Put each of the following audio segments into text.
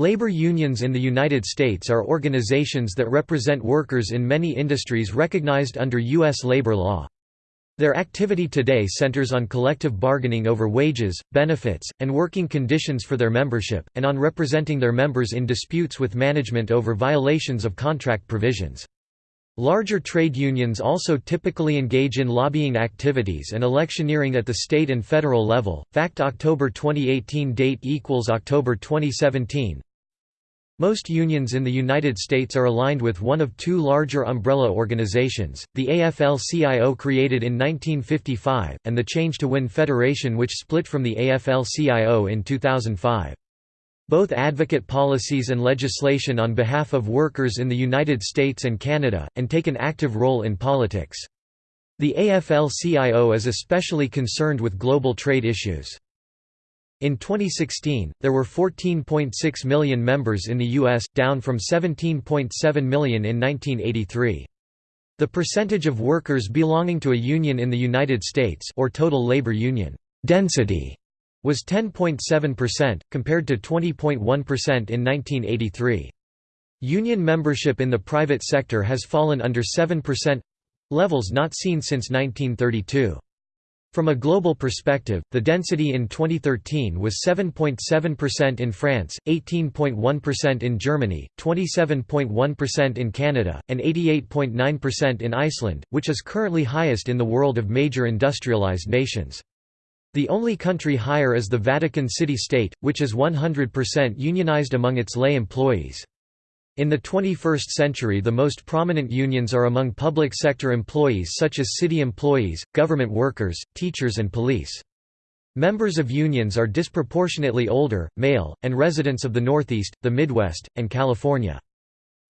Labor unions in the United States are organizations that represent workers in many industries recognized under U.S. labor law. Their activity today centers on collective bargaining over wages, benefits, and working conditions for their membership, and on representing their members in disputes with management over violations of contract provisions. Larger trade unions also typically engage in lobbying activities and electioneering at the state and federal level. Fact October 2018 date equals October 2017. Most unions in the United States are aligned with one of two larger umbrella organizations, the AFL-CIO created in 1955, and the Change to Win Federation which split from the AFL-CIO in 2005. Both advocate policies and legislation on behalf of workers in the United States and Canada, and take an active role in politics. The AFL-CIO is especially concerned with global trade issues. In 2016, there were 14.6 million members in the U.S., down from 17.7 million in 1983. The percentage of workers belonging to a union in the United States or total labor union density was 10.7%, compared to 20.1% in 1983. Union membership in the private sector has fallen under 7%—levels not seen since 1932. From a global perspective, the density in 2013 was 7.7% in France, 18.1% in Germany, 27.1% in Canada, and 88.9% in Iceland, which is currently highest in the world of major industrialized nations. The only country higher is the Vatican City State, which is 100% unionized among its lay employees. In the 21st century the most prominent unions are among public sector employees such as city employees, government workers, teachers and police. Members of unions are disproportionately older, male, and residents of the Northeast, the Midwest, and California.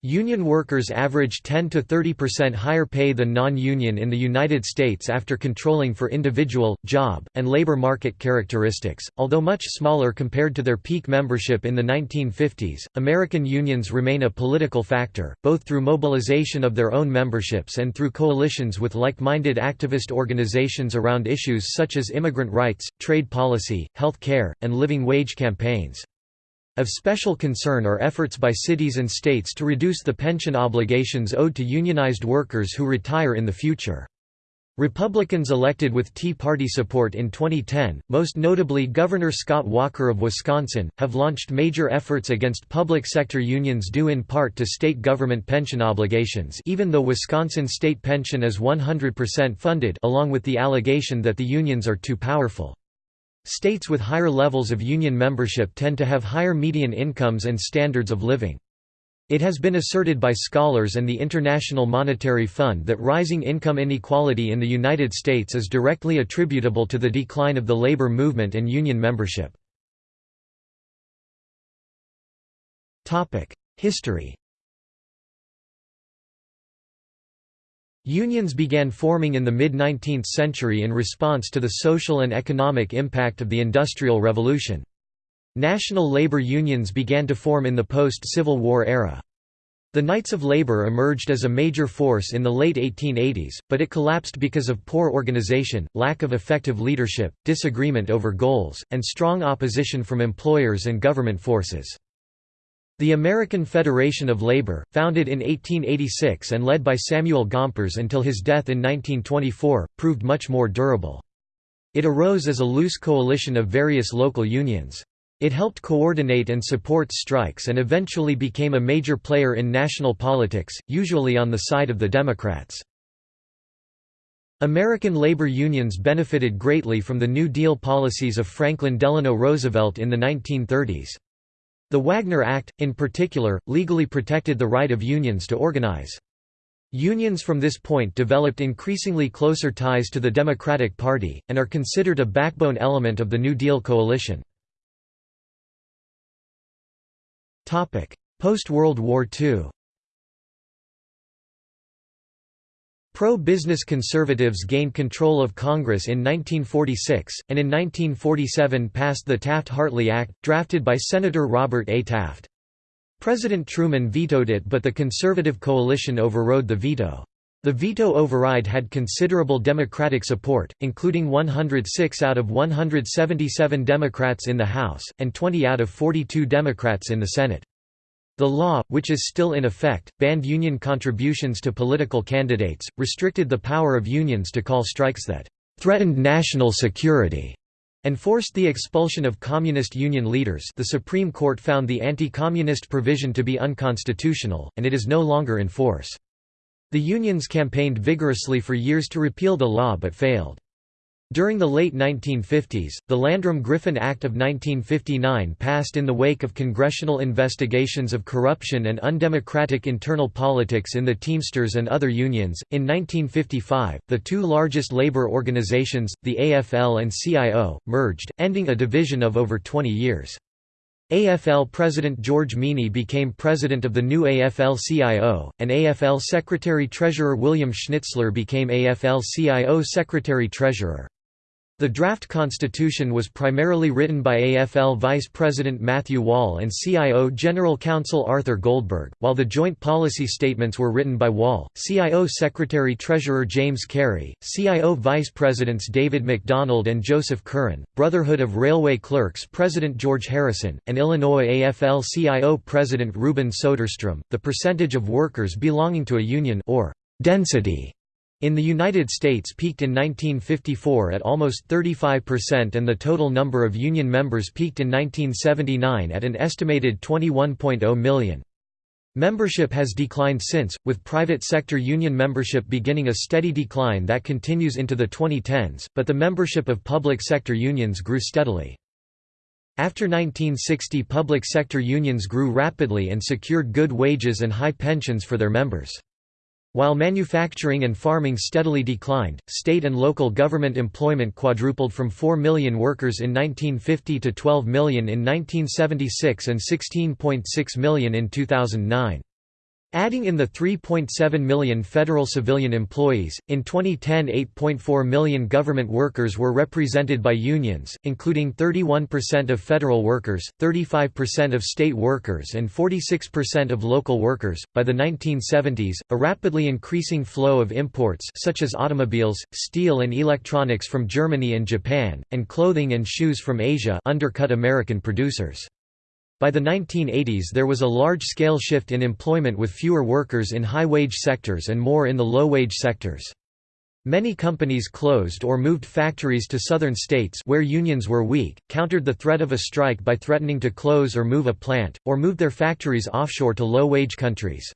Union workers average 10 to 30% higher pay than non-union in the United States after controlling for individual, job, and labor market characteristics. Although much smaller compared to their peak membership in the 1950s, American unions remain a political factor, both through mobilization of their own memberships and through coalitions with like-minded activist organizations around issues such as immigrant rights, trade policy, health care, and living wage campaigns. Of special concern are efforts by cities and states to reduce the pension obligations owed to unionized workers who retire in the future. Republicans elected with Tea Party support in 2010, most notably Governor Scott Walker of Wisconsin, have launched major efforts against public sector unions due in part to state government pension obligations even though Wisconsin state pension is 100% funded along with the allegation that the unions are too powerful. States with higher levels of union membership tend to have higher median incomes and standards of living. It has been asserted by scholars and the International Monetary Fund that rising income inequality in the United States is directly attributable to the decline of the labor movement and union membership. History Unions began forming in the mid-19th century in response to the social and economic impact of the Industrial Revolution. National labor unions began to form in the post-Civil War era. The Knights of Labor emerged as a major force in the late 1880s, but it collapsed because of poor organization, lack of effective leadership, disagreement over goals, and strong opposition from employers and government forces. The American Federation of Labor, founded in 1886 and led by Samuel Gompers until his death in 1924, proved much more durable. It arose as a loose coalition of various local unions. It helped coordinate and support strikes and eventually became a major player in national politics, usually on the side of the Democrats. American labor unions benefited greatly from the New Deal policies of Franklin Delano Roosevelt in the 1930s. The Wagner Act, in particular, legally protected the right of unions to organize. Unions from this point developed increasingly closer ties to the Democratic Party, and are considered a backbone element of the New Deal coalition. Post-World War II Pro-business conservatives gained control of Congress in 1946, and in 1947 passed the Taft-Hartley Act, drafted by Senator Robert A. Taft. President Truman vetoed it but the conservative coalition overrode the veto. The veto override had considerable Democratic support, including 106 out of 177 Democrats in the House, and 20 out of 42 Democrats in the Senate. The law, which is still in effect, banned union contributions to political candidates, restricted the power of unions to call strikes that threatened national security, and forced the expulsion of communist union leaders the Supreme Court found the anti-communist provision to be unconstitutional, and it is no longer in force. The unions campaigned vigorously for years to repeal the law but failed. During the late 1950s, the Landrum-Griffin Act of 1959 passed in the wake of congressional investigations of corruption and undemocratic internal politics in the Teamsters and other unions. In 1955, the two largest labor organizations, the AFL and CIO, merged, ending a division of over 20 years. AFL President George Meany became president of the new AFL-CIO, and AFL Secretary-Treasurer William Schnitzler became AFL-CIO Secretary-Treasurer. The draft constitution was primarily written by AFL Vice President Matthew Woll and CIO General Counsel Arthur Goldberg, while the joint policy statements were written by Woll, CIO Secretary-Treasurer James Carey, CIO Vice Presidents David McDonald and Joseph Curran, Brotherhood of Railway Clerks President George Harrison, and Illinois AFL-CIO President Reuben Soderstrom. The percentage of workers belonging to a union or density in the United States peaked in 1954 at almost 35% and the total number of union members peaked in 1979 at an estimated 21.0 million. Membership has declined since, with private sector union membership beginning a steady decline that continues into the 2010s, but the membership of public sector unions grew steadily. After 1960 public sector unions grew rapidly and secured good wages and high pensions for their members. While manufacturing and farming steadily declined, state and local government employment quadrupled from 4 million workers in 1950 to 12 million in 1976 and 16.6 million in 2009. Adding in the 3.7 million federal civilian employees, in 2010 8.4 million government workers were represented by unions, including 31% of federal workers, 35% of state workers and 46% of local workers. By the 1970s, a rapidly increasing flow of imports such as automobiles, steel and electronics from Germany and Japan, and clothing and shoes from Asia undercut American producers. By the 1980s there was a large-scale shift in employment with fewer workers in high-wage sectors and more in the low-wage sectors. Many companies closed or moved factories to southern states where unions were weak, countered the threat of a strike by threatening to close or move a plant, or moved their factories offshore to low-wage countries.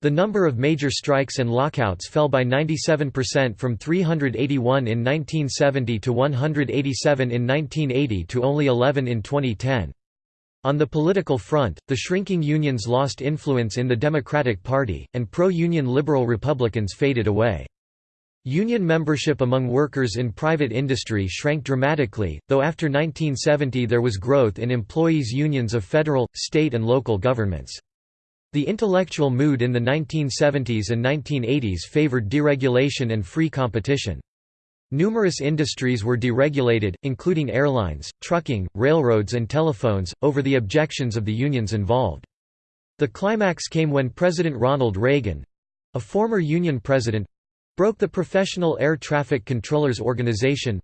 The number of major strikes and lockouts fell by 97% from 381 in 1970 to 187 in 1980 to only 11 in 2010. On the political front, the shrinking unions lost influence in the Democratic Party, and pro-union liberal Republicans faded away. Union membership among workers in private industry shrank dramatically, though after 1970 there was growth in employees' unions of federal, state and local governments. The intellectual mood in the 1970s and 1980s favored deregulation and free competition. Numerous industries were deregulated, including airlines, trucking, railroads and telephones, over the objections of the unions involved. The climax came when President Ronald Reagan—a former union president, broke the Professional Air Traffic Controllers Organization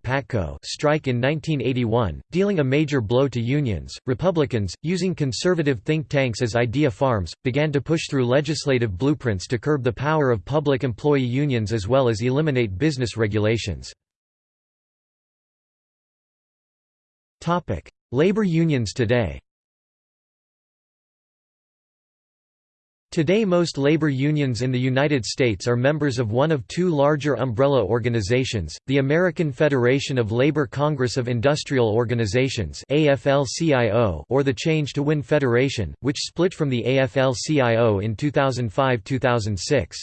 strike in 1981, dealing a major blow to unions. Republicans, using conservative think tanks as idea farms, began to push through legislative blueprints to curb the power of public employee unions as well as eliminate business regulations. Labor unions today Today most labor unions in the United States are members of one of two larger umbrella organizations, the American Federation of Labor Congress of Industrial Organizations or the Change to Win Federation, which split from the AFL-CIO in 2005–2006.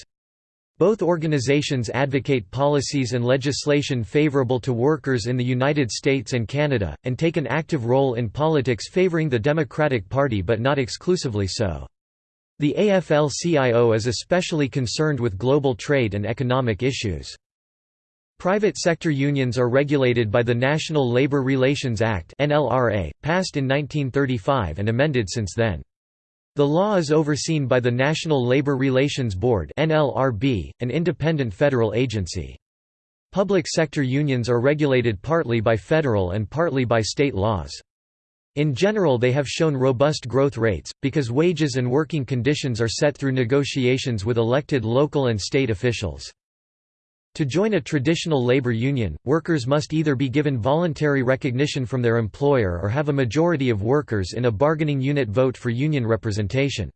Both organizations advocate policies and legislation favorable to workers in the United States and Canada, and take an active role in politics favoring the Democratic Party but not exclusively so. The AFL-CIO is especially concerned with global trade and economic issues. Private sector unions are regulated by the National Labor Relations Act NLRA, passed in 1935 and amended since then. The law is overseen by the National Labor Relations Board (NLRB), an independent federal agency. Public sector unions are regulated partly by federal and partly by state laws. In general they have shown robust growth rates, because wages and working conditions are set through negotiations with elected local and state officials. To join a traditional labor union, workers must either be given voluntary recognition from their employer or have a majority of workers in a bargaining unit vote for union representation.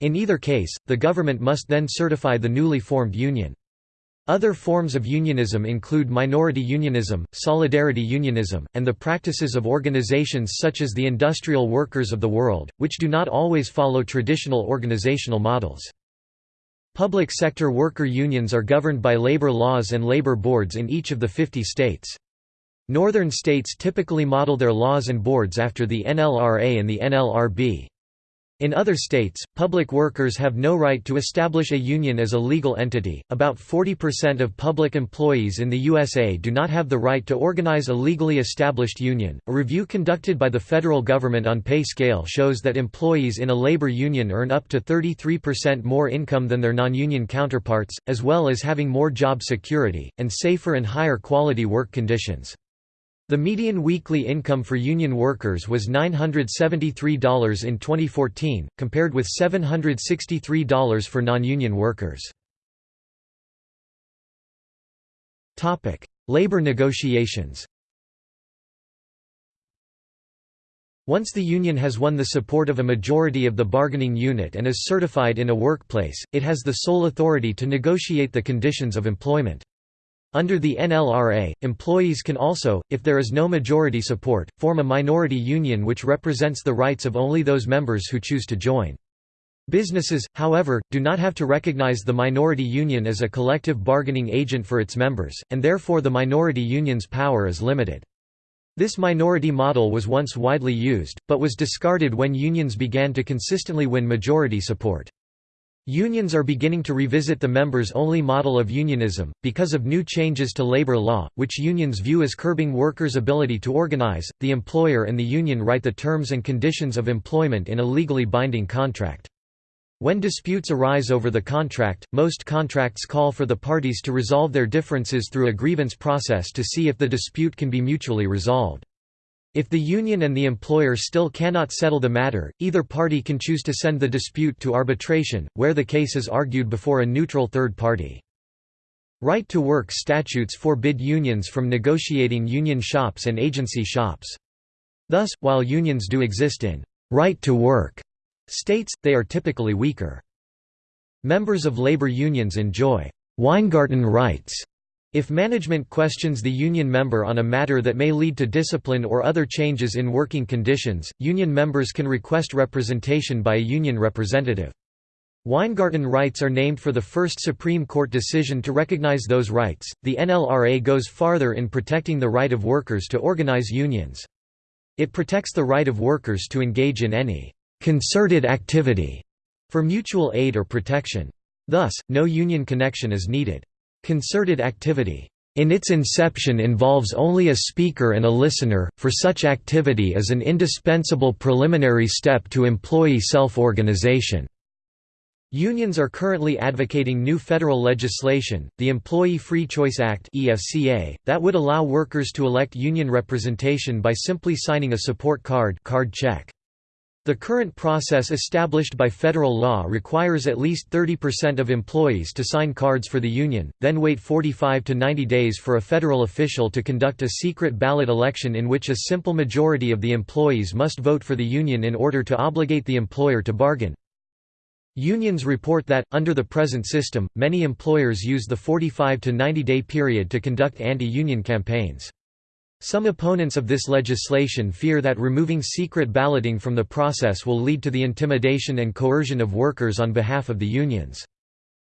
In either case, the government must then certify the newly formed union. Other forms of unionism include minority unionism, solidarity unionism, and the practices of organizations such as the Industrial Workers of the World, which do not always follow traditional organizational models. Public sector worker unions are governed by labor laws and labor boards in each of the 50 states. Northern states typically model their laws and boards after the NLRA and the NLRB. In other states, public workers have no right to establish a union as a legal entity. About 40% of public employees in the USA do not have the right to organize a legally established union. A review conducted by the federal government on pay scale shows that employees in a labor union earn up to 33% more income than their non-union counterparts, as well as having more job security and safer and higher quality work conditions. The median weekly income for union workers was $973 in 2014, compared with $763 for non-union workers. Labor negotiations Once the union has won the support of a majority of the bargaining unit and is certified in a workplace, it has the sole authority to negotiate the conditions of employment. Under the NLRA, employees can also, if there is no majority support, form a minority union which represents the rights of only those members who choose to join. Businesses, however, do not have to recognize the minority union as a collective bargaining agent for its members, and therefore the minority union's power is limited. This minority model was once widely used, but was discarded when unions began to consistently win majority support. Unions are beginning to revisit the members-only model of unionism, because of new changes to labor law, which unions view as curbing workers' ability to organize. The employer and the union write the terms and conditions of employment in a legally binding contract. When disputes arise over the contract, most contracts call for the parties to resolve their differences through a grievance process to see if the dispute can be mutually resolved. If the union and the employer still cannot settle the matter, either party can choose to send the dispute to arbitration, where the case is argued before a neutral third party. Right-to-work statutes forbid unions from negotiating union shops and agency shops. Thus, while unions do exist in right-to-work states, they are typically weaker. Members of labor unions enjoy Weingarten rights if management questions the union member on a matter that may lead to discipline or other changes in working conditions, union members can request representation by a union representative. Weingarten rights are named for the first Supreme Court decision to recognize those rights. The NLRA goes farther in protecting the right of workers to organize unions. It protects the right of workers to engage in any concerted activity for mutual aid or protection. Thus, no union connection is needed. Concerted activity in its inception involves only a speaker and a listener, for such activity is an indispensable preliminary step to employee self-organization. Unions are currently advocating new federal legislation, the Employee Free Choice Act that would allow workers to elect union representation by simply signing a support card, card check. The current process established by federal law requires at least 30% of employees to sign cards for the union, then wait 45 to 90 days for a federal official to conduct a secret ballot election in which a simple majority of the employees must vote for the union in order to obligate the employer to bargain. Unions report that, under the present system, many employers use the 45 to 90 day period to conduct anti-union campaigns. Some opponents of this legislation fear that removing secret balloting from the process will lead to the intimidation and coercion of workers on behalf of the unions.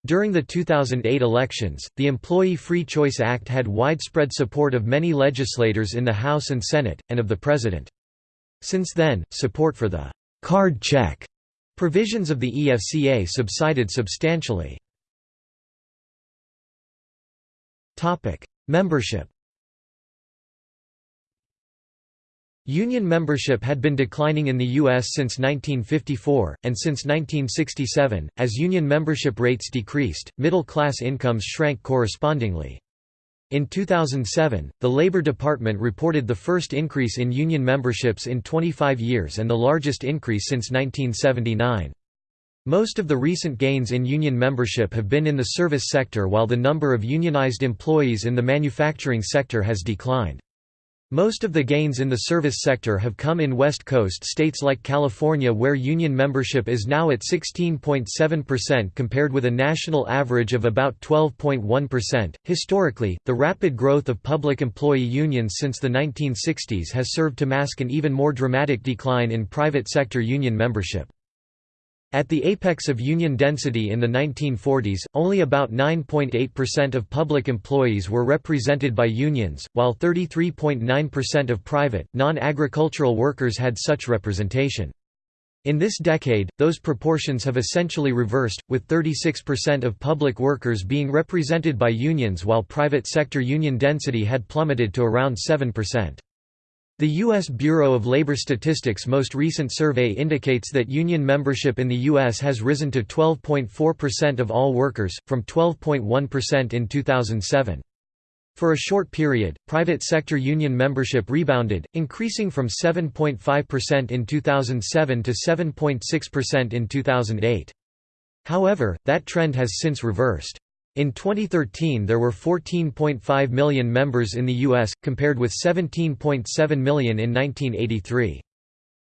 During the 2008 elections, the Employee Free Choice Act had widespread support of many legislators in the House and Senate, and of the President. Since then, support for the «card check» provisions of the EFCA subsided substantially. Membership Union membership had been declining in the U.S. since 1954, and since 1967, as union membership rates decreased, middle-class incomes shrank correspondingly. In 2007, the Labor Department reported the first increase in union memberships in 25 years and the largest increase since 1979. Most of the recent gains in union membership have been in the service sector while the number of unionized employees in the manufacturing sector has declined. Most of the gains in the service sector have come in West Coast states like California where union membership is now at 16.7% compared with a national average of about 12.1%. Historically, the rapid growth of public employee unions since the 1960s has served to mask an even more dramatic decline in private sector union membership. At the apex of union density in the 1940s, only about 9.8% of public employees were represented by unions, while 33.9% of private, non-agricultural workers had such representation. In this decade, those proportions have essentially reversed, with 36% of public workers being represented by unions while private sector union density had plummeted to around 7%. The U.S. Bureau of Labor Statistics' most recent survey indicates that union membership in the U.S. has risen to 12.4% of all workers, from 12.1% in 2007. For a short period, private sector union membership rebounded, increasing from 7.5% in 2007 to 7.6% in 2008. However, that trend has since reversed. In 2013 there were 14.5 million members in the U.S., compared with 17.7 million in 1983.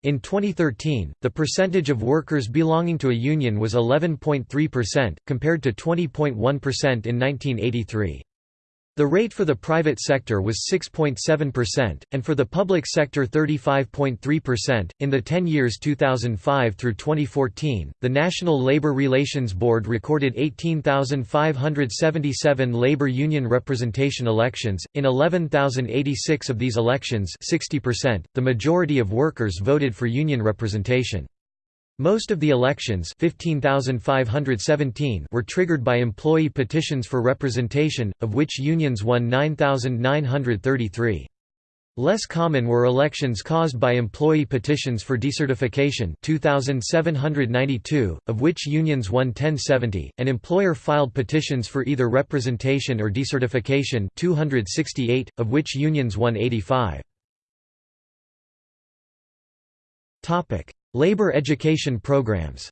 In 2013, the percentage of workers belonging to a union was 11.3%, compared to 20.1% in 1983. The rate for the private sector was 6.7%, and for the public sector 35.3%. In the 10 years 2005 through 2014, the National Labor Relations Board recorded 18,577 labor union representation elections. In 11,086 of these elections, 60%, the majority of workers voted for union representation. Most of the elections 15,517 were triggered by employee petitions for representation, of which unions won 9,933. Less common were elections caused by employee petitions for decertification 2792, of which unions won 1070, and employer-filed petitions for either representation or decertification 268, of which unions won 85. Labor education programs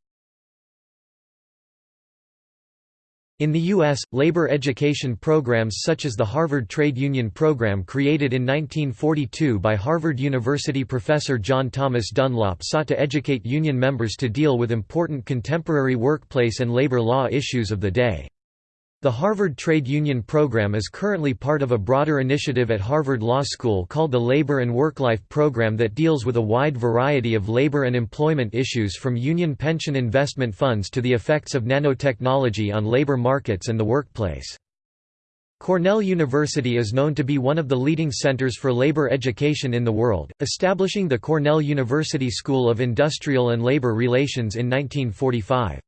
In the U.S., labor education programs such as the Harvard Trade Union Program created in 1942 by Harvard University professor John Thomas Dunlop sought to educate union members to deal with important contemporary workplace and labor law issues of the day. The Harvard Trade Union Program is currently part of a broader initiative at Harvard Law School called the Labor and Work-Life Program that deals with a wide variety of labor and employment issues from union pension investment funds to the effects of nanotechnology on labor markets and the workplace. Cornell University is known to be one of the leading centers for labor education in the world, establishing the Cornell University School of Industrial and Labor Relations in 1945.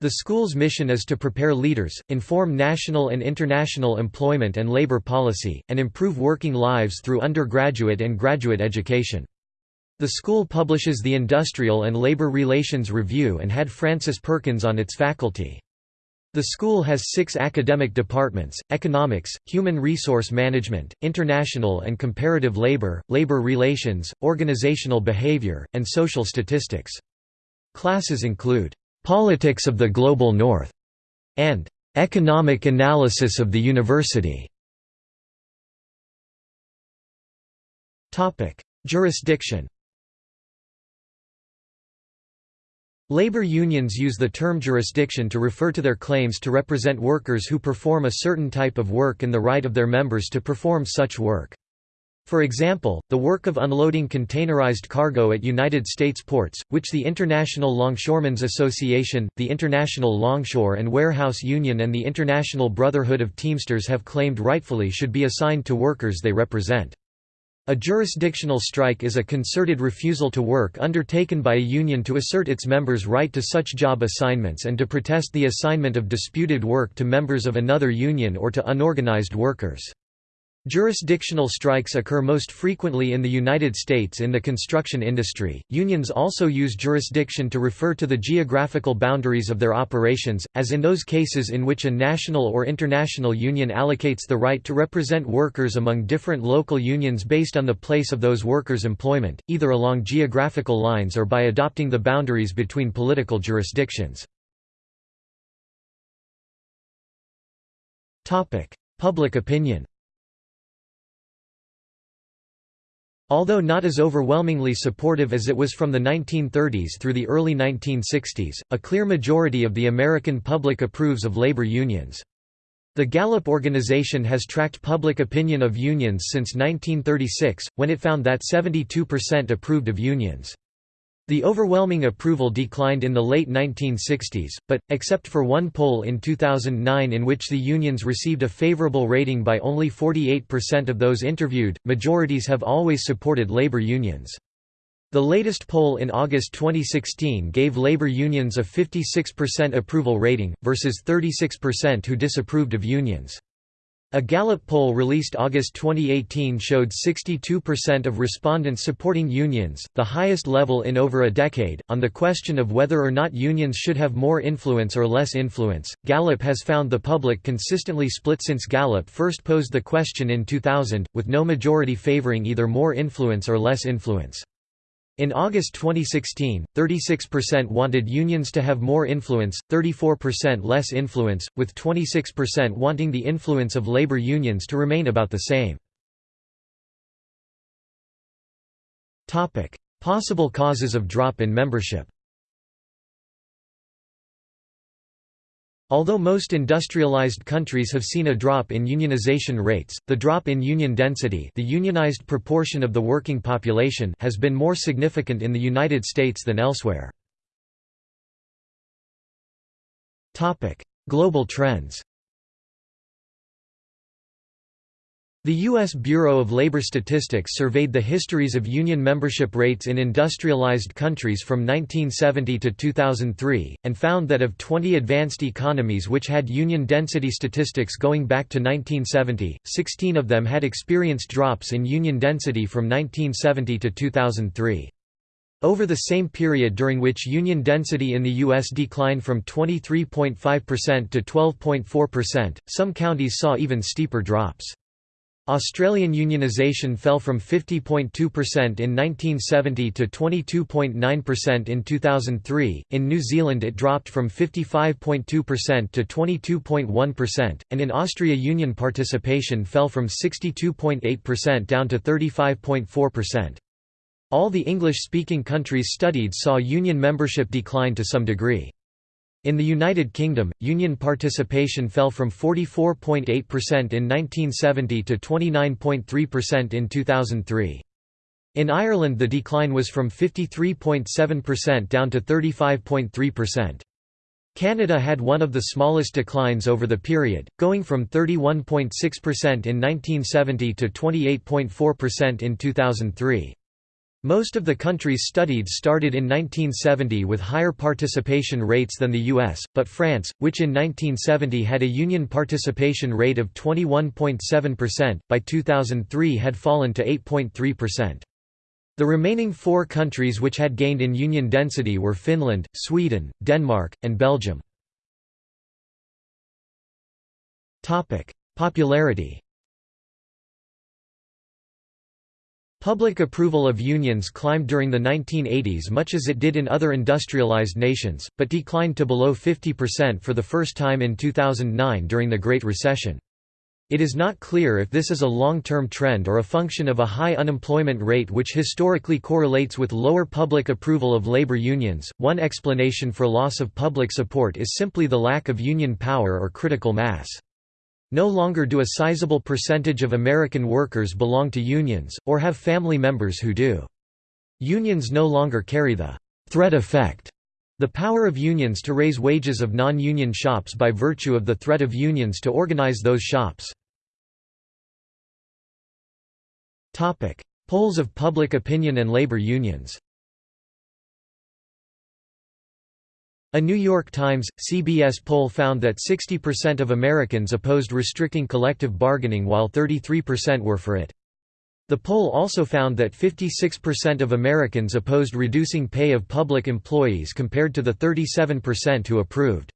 The school's mission is to prepare leaders, inform national and international employment and labor policy, and improve working lives through undergraduate and graduate education. The school publishes the Industrial and Labor Relations Review and had Frances Perkins on its faculty. The school has six academic departments, economics, human resource management, international and comparative labor, labor relations, organizational behavior, and social statistics. Classes include Politics of the Global North, and Economic Analysis of the University. Jurisdiction. Labor unions use the term jurisdiction to refer to their claims to represent workers who perform a certain type of work and the right of their members to perform such work. For example, the work of unloading containerized cargo at United States ports, which the International Longshoremen's Association, the International Longshore and Warehouse Union and the International Brotherhood of Teamsters have claimed rightfully should be assigned to workers they represent. A jurisdictional strike is a concerted refusal to work undertaken by a union to assert its members' right to such job assignments and to protest the assignment of disputed work to members of another union or to unorganized workers. Jurisdictional strikes occur most frequently in the United States in the construction industry. Unions also use jurisdiction to refer to the geographical boundaries of their operations, as in those cases in which a national or international union allocates the right to represent workers among different local unions based on the place of those workers' employment, either along geographical lines or by adopting the boundaries between political jurisdictions. Public opinion Although not as overwhelmingly supportive as it was from the 1930s through the early 1960s, a clear majority of the American public approves of labor unions. The Gallup organization has tracked public opinion of unions since 1936, when it found that 72% approved of unions. The overwhelming approval declined in the late 1960s, but, except for one poll in 2009 in which the unions received a favorable rating by only 48% of those interviewed, majorities have always supported labor unions. The latest poll in August 2016 gave labor unions a 56% approval rating, versus 36% who disapproved of unions. A Gallup poll released August 2018 showed 62% of respondents supporting unions, the highest level in over a decade. On the question of whether or not unions should have more influence or less influence, Gallup has found the public consistently split since Gallup first posed the question in 2000, with no majority favoring either more influence or less influence. In August 2016, 36% wanted unions to have more influence, 34% less influence, with 26% wanting the influence of labor unions to remain about the same. Possible causes of drop in membership Although most industrialized countries have seen a drop in unionization rates, the drop in union density the unionized proportion of the working population has been more significant in the United States than elsewhere. Global trends The U.S. Bureau of Labor Statistics surveyed the histories of union membership rates in industrialized countries from 1970 to 2003, and found that of 20 advanced economies which had union density statistics going back to 1970, 16 of them had experienced drops in union density from 1970 to 2003. Over the same period during which union density in the U.S. declined from 23.5% to 12.4%, some counties saw even steeper drops. Australian unionisation fell from 50.2% in 1970 to 22.9% in 2003, in New Zealand it dropped from 55.2% to 22.1%, and in Austria union participation fell from 62.8% down to 35.4%. All the English-speaking countries studied saw union membership decline to some degree. In the United Kingdom, union participation fell from 44.8% in 1970 to 29.3% in 2003. In Ireland the decline was from 53.7% down to 35.3%. Canada had one of the smallest declines over the period, going from 31.6% in 1970 to 28.4% in 2003. Most of the countries studied started in 1970 with higher participation rates than the US, but France, which in 1970 had a union participation rate of 21.7%, by 2003 had fallen to 8.3%. The remaining four countries which had gained in union density were Finland, Sweden, Denmark, and Belgium. Popularity Public approval of unions climbed during the 1980s much as it did in other industrialized nations, but declined to below 50% for the first time in 2009 during the Great Recession. It is not clear if this is a long-term trend or a function of a high unemployment rate which historically correlates with lower public approval of labor unions. One explanation for loss of public support is simply the lack of union power or critical mass. No longer do a sizable percentage of American workers belong to unions, or have family members who do. Unions no longer carry the threat effect, the power of unions to raise wages of non-union shops by virtue of the threat of unions to organize those shops. Polls of public opinion and labor unions A New York Times, CBS poll found that 60% of Americans opposed restricting collective bargaining while 33% were for it. The poll also found that 56% of Americans opposed reducing pay of public employees compared to the 37% who approved.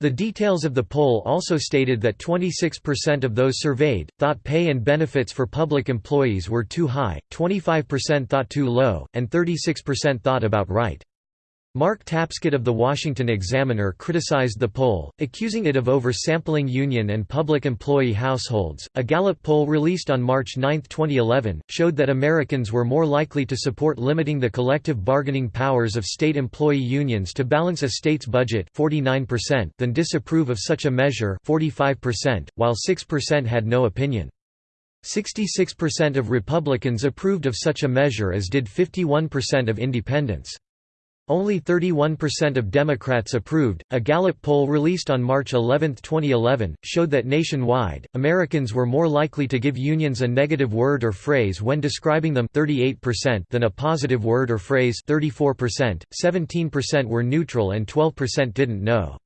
The details of the poll also stated that 26% of those surveyed, thought pay and benefits for public employees were too high, 25% thought too low, and 36% thought about right. Mark Tapscott of The Washington Examiner criticized the poll, accusing it of oversampling union and public employee households. A Gallup poll released on March 9, 2011, showed that Americans were more likely to support limiting the collective bargaining powers of state employee unions to balance a state's budget 49% than disapprove of such a measure 45%, while 6% had no opinion. 66% of Republicans approved of such a measure as did 51% of independents. Only 31% of Democrats approved. A Gallup poll released on March 11, 2011, showed that nationwide, Americans were more likely to give unions a negative word or phrase when describing them 38% than a positive word or phrase 34%, 17% were neutral and 12% didn't know.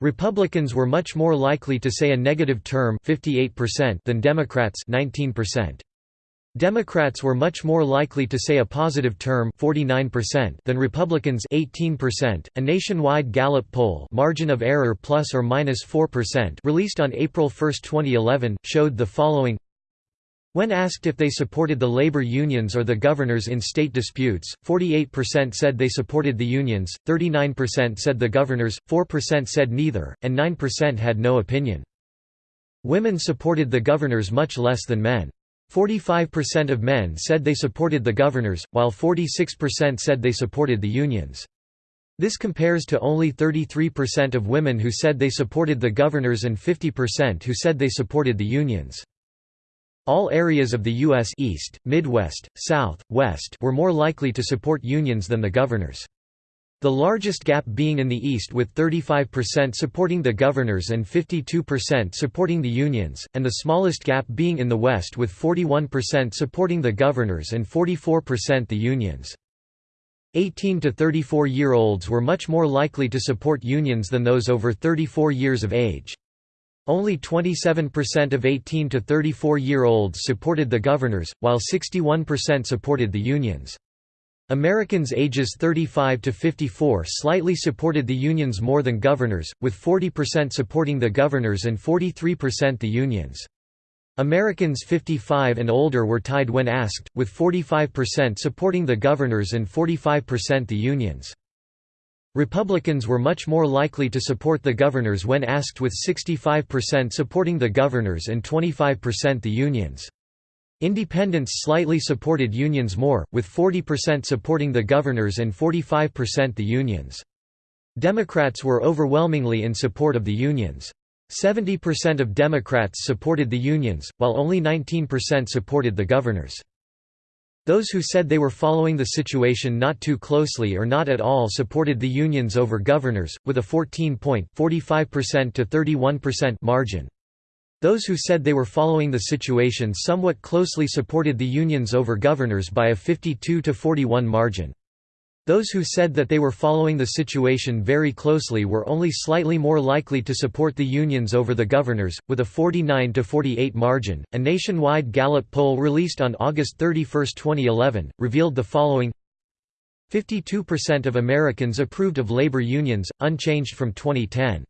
Republicans were much more likely to say a negative term 58% than Democrats 19%. Democrats were much more likely to say a positive term 49% than Republicans 18%. A nationwide Gallup poll, margin of error plus or minus 4%, released on April 1, 2011, showed the following when asked if they supported the labor unions or the governors in state disputes, 48% said they supported the unions, 39% said the governors, 4% said neither, and 9% had no opinion. Women supported the governors much less than men. 45% of men said they supported the governors, while 46% said they supported the unions. This compares to only 33% of women who said they supported the governors and 50% who said they supported the unions. All areas of the U.S. East, Midwest, South, West were more likely to support unions than the governors. The largest gap being in the East with 35% supporting the governors and 52% supporting the unions, and the smallest gap being in the West with 41% supporting the governors and 44% the unions. 18 to 34-year-olds were much more likely to support unions than those over 34 years of age. Only 27% of 18 to 34-year-olds supported the governors, while 61% supported the unions. Americans ages 35 to 54 slightly supported the unions more than governors, with 40% supporting the governors and 43% the unions. Americans 55 and older were tied when asked, with 45% supporting the governors and 45% the unions. Republicans were much more likely to support the governors when asked with 65% supporting the governors and 25% the unions. Independents slightly supported unions more, with 40% supporting the governors and 45% the unions. Democrats were overwhelmingly in support of the unions. 70% of Democrats supported the unions, while only 19% supported the governors. Those who said they were following the situation not too closely or not at all supported the unions over governors, with a 14-point margin. Those who said they were following the situation somewhat closely supported the unions over governors by a 52 to 41 margin. Those who said that they were following the situation very closely were only slightly more likely to support the unions over the governors, with a 49 to 48 margin. A nationwide Gallup poll released on August 31, 2011, revealed the following 52% of Americans approved of labor unions, unchanged from 2010.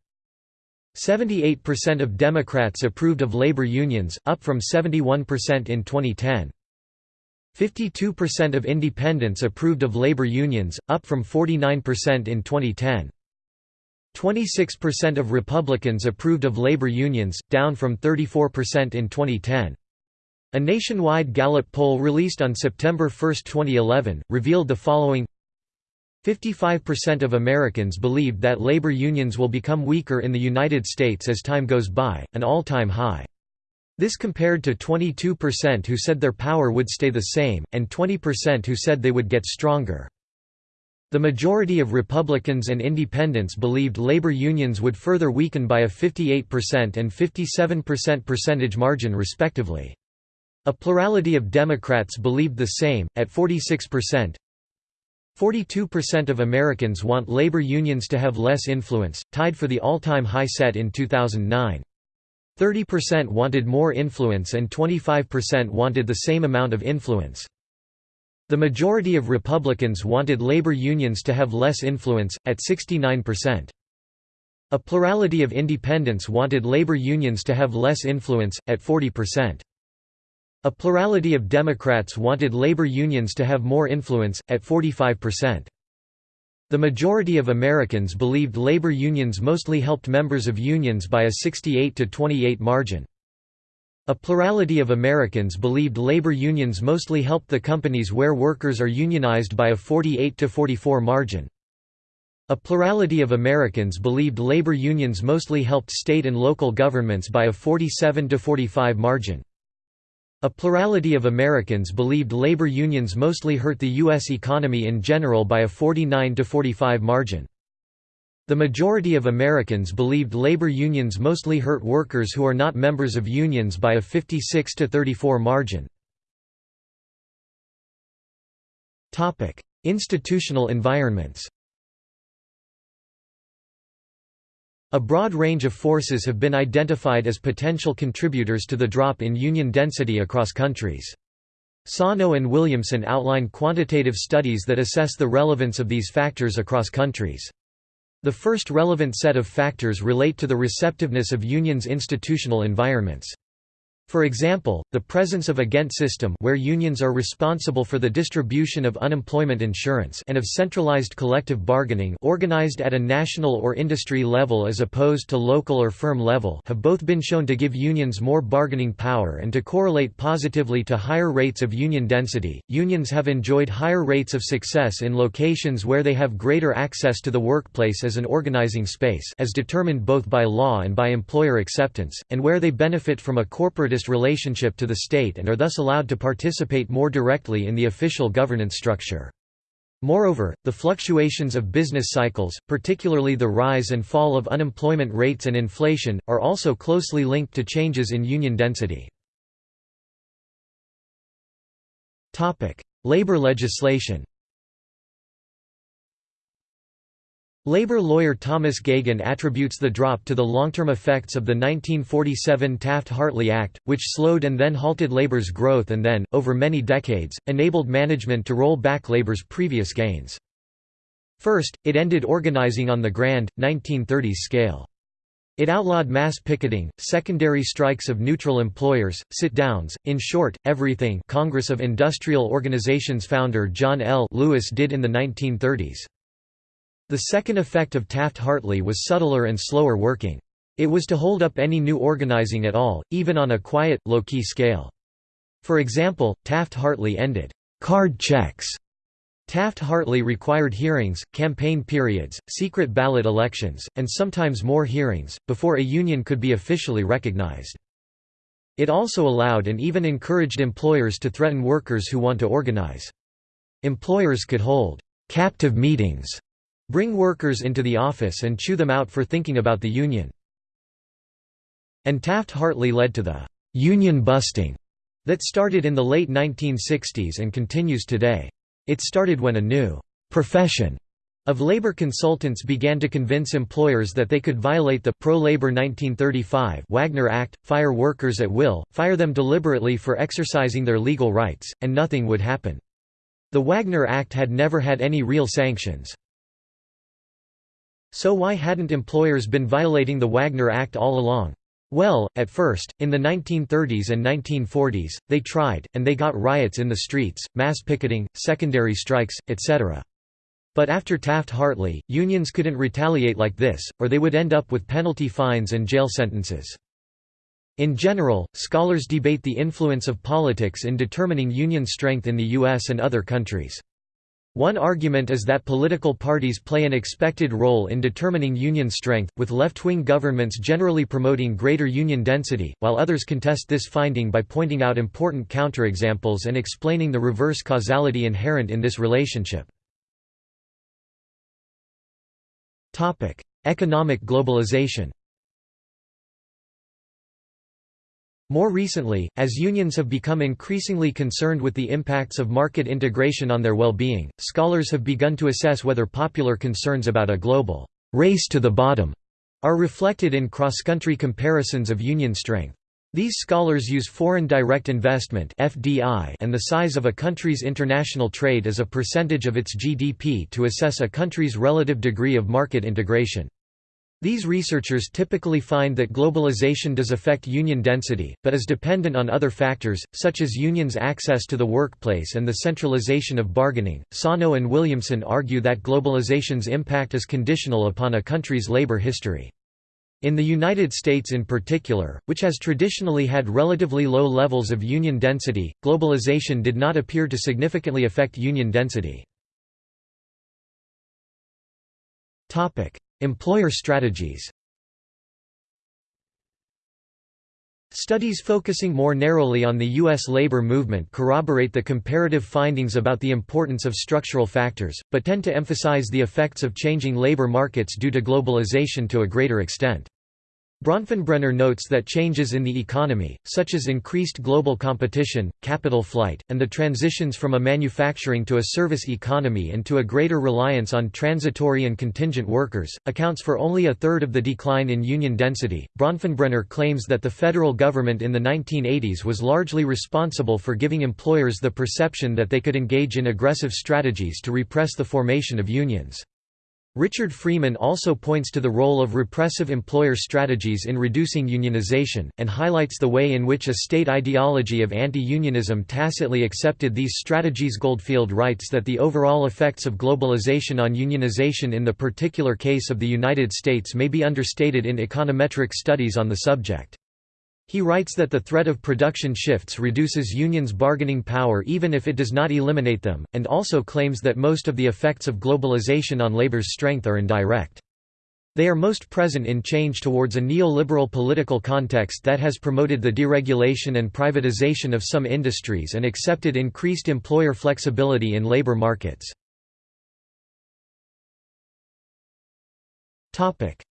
78% of Democrats approved of labor unions, up from 71% in 2010. 52% of independents approved of labor unions, up from 49% in 2010. 26% of Republicans approved of labor unions, down from 34% in 2010. A nationwide Gallup poll released on September 1, 2011, revealed the following 55% of Americans believed that labor unions will become weaker in the United States as time goes by, an all-time high. This compared to 22% who said their power would stay the same, and 20% who said they would get stronger. The majority of Republicans and Independents believed labor unions would further weaken by a 58% and 57% percentage margin respectively. A plurality of Democrats believed the same, at 46%. 42% of Americans want labor unions to have less influence, tied for the all-time high set in 2009. 30% wanted more influence and 25% wanted the same amount of influence. The majority of Republicans wanted labor unions to have less influence, at 69%. A plurality of independents wanted labor unions to have less influence, at 40%. A plurality of Democrats wanted labor unions to have more influence, at 45%. The majority of Americans believed labor unions mostly helped members of unions by a 68 to 28 margin. A plurality of Americans believed labor unions mostly helped the companies where workers are unionized by a 48 to 44 margin. A plurality of Americans believed labor unions mostly helped state and local governments by a 47 to 45 margin. A plurality of Americans believed labor unions mostly hurt the U.S. economy in general by a 49 to 45 margin. The majority of Americans believed labor unions mostly hurt workers who are not members of unions by a 56 to 34 margin. Institutional environments A broad range of forces have been identified as potential contributors to the drop in union density across countries. Sano and Williamson outline quantitative studies that assess the relevance of these factors across countries. The first relevant set of factors relate to the receptiveness of unions' institutional environments. For example, the presence of a Ghent system where unions are responsible for the distribution of unemployment insurance and of centralized collective bargaining organized at a national or industry level as opposed to local or firm level have both been shown to give unions more bargaining power and to correlate positively to higher rates of union density. Unions have enjoyed higher rates of success in locations where they have greater access to the workplace as an organizing space as determined both by law and by employer acceptance, and where they benefit from a relationship to the state and are thus allowed to participate more directly in the official governance structure. Moreover, the fluctuations of business cycles, particularly the rise and fall of unemployment rates and inflation, are also closely linked to changes in union density. Labor legislation Labor lawyer Thomas Geoghegan attributes the drop to the long-term effects of the 1947 Taft-Hartley Act, which slowed and then halted labor's growth and then, over many decades, enabled management to roll back labor's previous gains. First, it ended organizing on the grand, 1930s scale. It outlawed mass picketing, secondary strikes of neutral employers, sit-downs, in short, everything Congress of Industrial Organizations founder John L. Lewis did in the 1930s. The second effect of Taft-Hartley was subtler and slower working. It was to hold up any new organizing at all, even on a quiet, low-key scale. For example, Taft-Hartley ended card checks. Taft-Hartley required hearings, campaign periods, secret ballot elections, and sometimes more hearings, before a union could be officially recognized. It also allowed and even encouraged employers to threaten workers who want to organize. Employers could hold captive meetings Bring workers into the office and chew them out for thinking about the union. And Taft-Hartley led to the «union busting» that started in the late 1960s and continues today. It started when a new «profession» of labor consultants began to convince employers that they could violate the pro-labor 1935 Wagner Act, fire workers at will, fire them deliberately for exercising their legal rights, and nothing would happen. The Wagner Act had never had any real sanctions. So why hadn't employers been violating the Wagner Act all along? Well, at first, in the 1930s and 1940s, they tried, and they got riots in the streets, mass picketing, secondary strikes, etc. But after Taft-Hartley, unions couldn't retaliate like this, or they would end up with penalty fines and jail sentences. In general, scholars debate the influence of politics in determining union strength in the US and other countries. One argument is that political parties play an expected role in determining union strength, with left-wing governments generally promoting greater union density, while others contest this finding by pointing out important counterexamples and explaining the reverse causality inherent in this relationship. Economic globalization More recently, as unions have become increasingly concerned with the impacts of market integration on their well-being, scholars have begun to assess whether popular concerns about a global race to the bottom are reflected in cross-country comparisons of union strength. These scholars use foreign direct investment (FDI) and the size of a country's international trade as a percentage of its GDP to assess a country's relative degree of market integration. These researchers typically find that globalization does affect union density, but is dependent on other factors, such as unions' access to the workplace and the centralization of bargaining. Sano and Williamson argue that globalization's impact is conditional upon a country's labor history. In the United States in particular, which has traditionally had relatively low levels of union density, globalization did not appear to significantly affect union density. Employer strategies Studies focusing more narrowly on the U.S. labor movement corroborate the comparative findings about the importance of structural factors, but tend to emphasize the effects of changing labor markets due to globalization to a greater extent. Bronfenbrenner notes that changes in the economy, such as increased global competition, capital flight, and the transitions from a manufacturing to a service economy and to a greater reliance on transitory and contingent workers, accounts for only a third of the decline in union density. Bronfenbrenner claims that the federal government in the 1980s was largely responsible for giving employers the perception that they could engage in aggressive strategies to repress the formation of unions. Richard Freeman also points to the role of repressive employer strategies in reducing unionization, and highlights the way in which a state ideology of anti-unionism tacitly accepted these strategies Goldfield writes that the overall effects of globalization on unionization in the particular case of the United States may be understated in econometric studies on the subject. He writes that the threat of production shifts reduces unions' bargaining power even if it does not eliminate them, and also claims that most of the effects of globalization on labor's strength are indirect. They are most present in change towards a neoliberal political context that has promoted the deregulation and privatization of some industries and accepted increased employer flexibility in labor markets.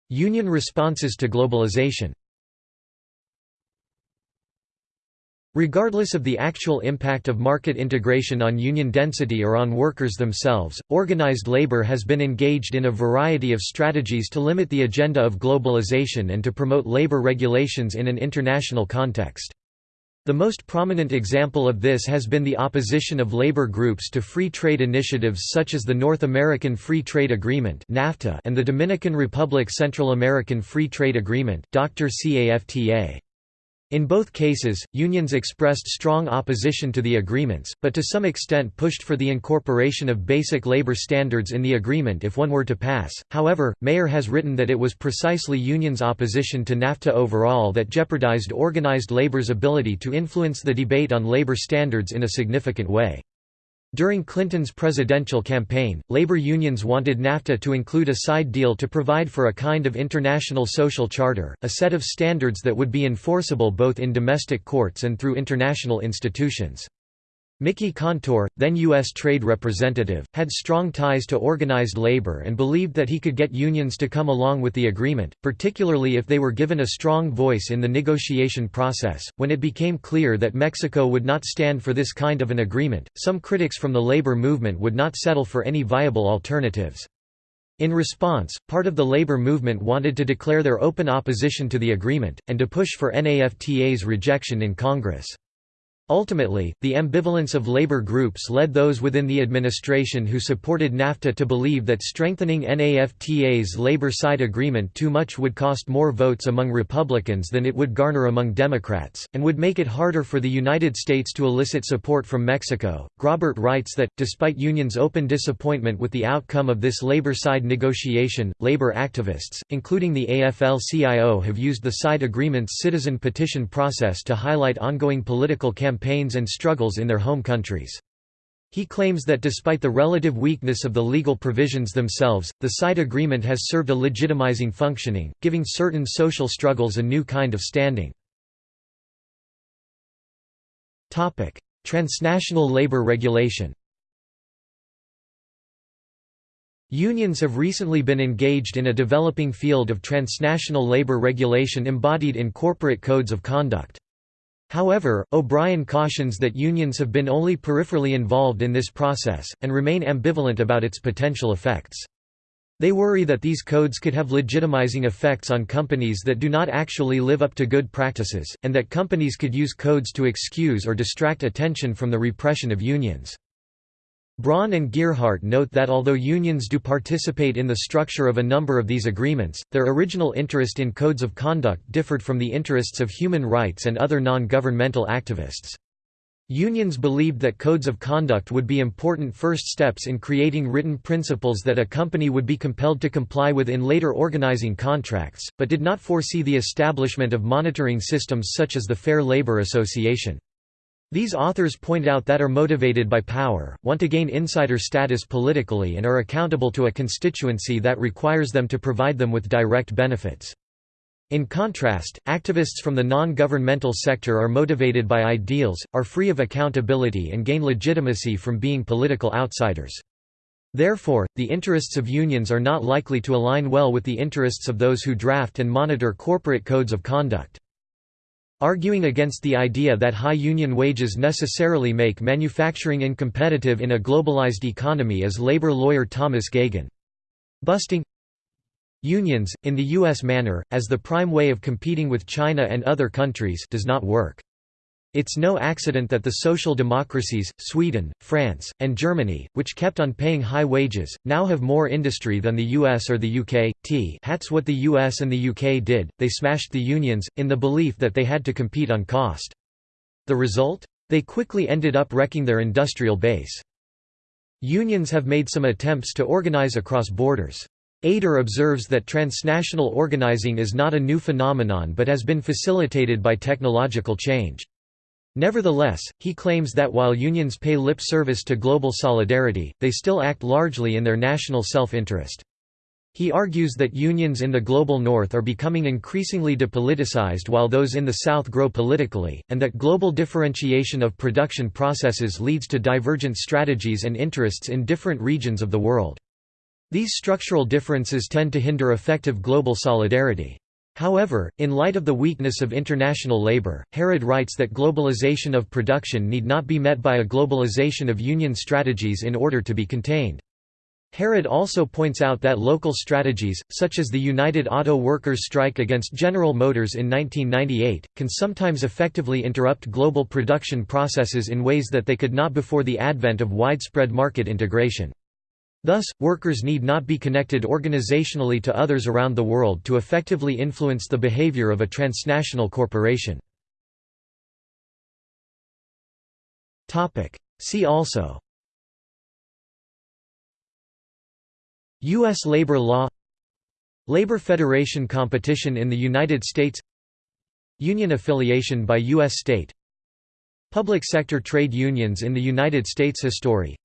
Union responses to globalization Regardless of the actual impact of market integration on union density or on workers themselves, organized labor has been engaged in a variety of strategies to limit the agenda of globalization and to promote labor regulations in an international context. The most prominent example of this has been the opposition of labor groups to free trade initiatives such as the North American Free Trade Agreement (NAFTA) and the Dominican Republic Central American Free Trade Agreement (Dr. CAFTA). In both cases, unions expressed strong opposition to the agreements, but to some extent pushed for the incorporation of basic labor standards in the agreement if one were to pass. However, Mayer has written that it was precisely unions' opposition to NAFTA overall that jeopardized organized labor's ability to influence the debate on labor standards in a significant way. During Clinton's presidential campaign, labor unions wanted NAFTA to include a side deal to provide for a kind of international social charter, a set of standards that would be enforceable both in domestic courts and through international institutions. Mickey Kantor, then U.S. Trade Representative, had strong ties to organized labor and believed that he could get unions to come along with the agreement, particularly if they were given a strong voice in the negotiation process. When it became clear that Mexico would not stand for this kind of an agreement, some critics from the labor movement would not settle for any viable alternatives. In response, part of the labor movement wanted to declare their open opposition to the agreement, and to push for NAFTA's rejection in Congress. Ultimately, the ambivalence of labor groups led those within the administration who supported NAFTA to believe that strengthening NAFTA's labor side agreement too much would cost more votes among Republicans than it would garner among Democrats, and would make it harder for the United States to elicit support from Mexico. Graubart writes that, despite unions' open disappointment with the outcome of this labor side negotiation, labor activists, including the AFL-CIO have used the side agreement's citizen petition process to highlight ongoing political campaigns campaigns and struggles in their home countries. He claims that despite the relative weakness of the legal provisions themselves, the side agreement has served a legitimizing functioning, giving certain social struggles a new kind of standing. Transnational labor regulation Unions have recently been engaged in a developing field of transnational labor regulation embodied in corporate codes of conduct. However, O'Brien cautions that unions have been only peripherally involved in this process, and remain ambivalent about its potential effects. They worry that these codes could have legitimizing effects on companies that do not actually live up to good practices, and that companies could use codes to excuse or distract attention from the repression of unions. Braun and Gearhart note that although unions do participate in the structure of a number of these agreements, their original interest in codes of conduct differed from the interests of human rights and other non-governmental activists. Unions believed that codes of conduct would be important first steps in creating written principles that a company would be compelled to comply with in later organizing contracts, but did not foresee the establishment of monitoring systems such as the Fair Labor Association. These authors point out that are motivated by power, want to gain insider status politically and are accountable to a constituency that requires them to provide them with direct benefits. In contrast, activists from the non-governmental sector are motivated by ideals, are free of accountability and gain legitimacy from being political outsiders. Therefore, the interests of unions are not likely to align well with the interests of those who draft and monitor corporate codes of conduct. Arguing against the idea that high union wages necessarily make manufacturing incompetitive in a globalized economy is labor lawyer Thomas Geoghegan. Busting unions, in the U.S. manner, as the prime way of competing with China and other countries does not work. It's no accident that the social democracies, Sweden, France, and Germany, which kept on paying high wages, now have more industry than the US or the UK. T That's what the US and the UK did, they smashed the unions, in the belief that they had to compete on cost. The result? They quickly ended up wrecking their industrial base. Unions have made some attempts to organize across borders. Ader observes that transnational organizing is not a new phenomenon but has been facilitated by technological change. Nevertheless, he claims that while unions pay lip service to global solidarity, they still act largely in their national self-interest. He argues that unions in the global north are becoming increasingly depoliticized while those in the south grow politically, and that global differentiation of production processes leads to divergent strategies and interests in different regions of the world. These structural differences tend to hinder effective global solidarity. However, in light of the weakness of international labor, Harrod writes that globalization of production need not be met by a globalization of union strategies in order to be contained. Harrod also points out that local strategies, such as the United Auto Workers strike against General Motors in 1998, can sometimes effectively interrupt global production processes in ways that they could not before the advent of widespread market integration. Thus, workers need not be connected organizationally to others around the world to effectively influence the behavior of a transnational corporation. See also U.S. labor law Labor Federation competition in the United States Union affiliation by U.S. state Public sector trade unions in the United States History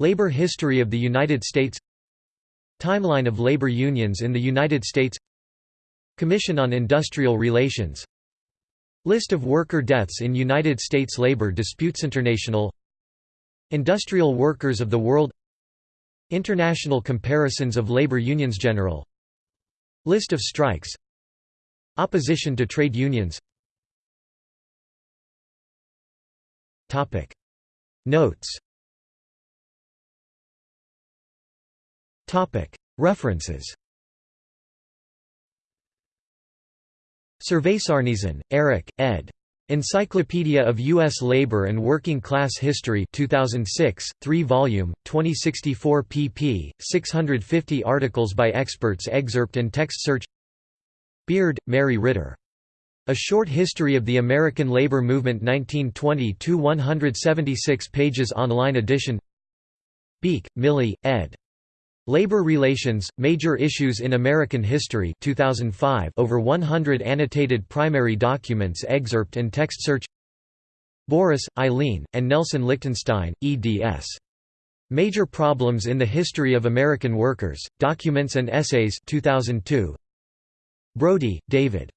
Labor history of the United States Timeline of labor unions in the United States Commission on Industrial Relations List of worker deaths in United States labor disputes International Industrial workers of the world International comparisons of labor unions General List of strikes Opposition to trade unions Notes References Surveys Arnesen, Eric, ed. Encyclopedia of U.S. Labor and Working Class History 2006, 3-volume, 2064 pp. 650 articles by experts excerpt and text search Beard, Mary Ritter. A Short History of the American Labor Movement 1920–176 pages online edition Beik, Millie, ed. Labor Relations, Major Issues in American History 2005 over 100 annotated primary documents excerpt and text search Boris, Eileen, and Nelson Lichtenstein, eds. Major Problems in the History of American Workers, Documents and Essays 2002. Brody, David.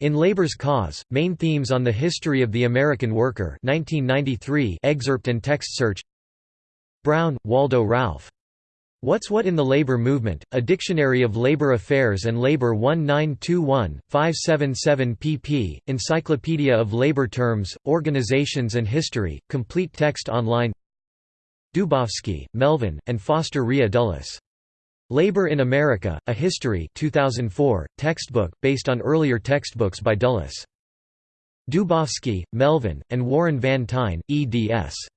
In Labor's Cause, Main Themes on the History of the American Worker 1993 excerpt and text search Brown, Waldo Ralph. What's What in the Labor Movement, A Dictionary of Labor Affairs and Labor 1921, 577 pp. Encyclopedia of Labor Terms, Organizations and History, complete text online Dubofsky, Melvin, and Foster Rhea Dulles. Labor in America, A History 2004, textbook, based on earlier textbooks by Dulles. Dubofsky, Melvin, and Warren Van Tine, eds.